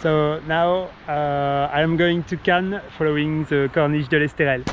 So now uh, I am going to Cannes following the Corniche de l'Esterel.